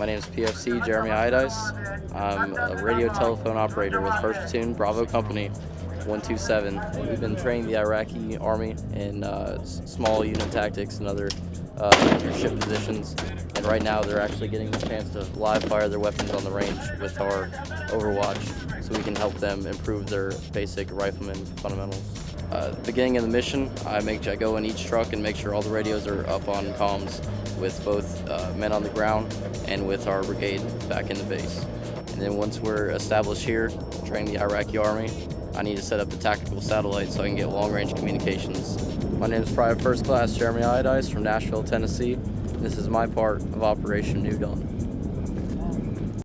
My name is PFC Jeremy Iodice. I'm a radio telephone operator with 1st Platoon Bravo Company 127. We've been training the Iraqi Army in uh, small unit tactics and other uh, leadership positions. And right now they're actually getting the chance to live fire their weapons on the range with our Overwatch so we can help them improve their basic rifleman fundamentals. Uh, beginning of the mission, I make I go in each truck and make sure all the radios are up on comms with both uh, men on the ground and with our brigade back in the base. And then once we're established here, training the Iraqi Army, I need to set up the tactical satellite so I can get long-range communications. My name is Private First Class Jeremy Iodice from Nashville, Tennessee. This is my part of Operation New Dawn.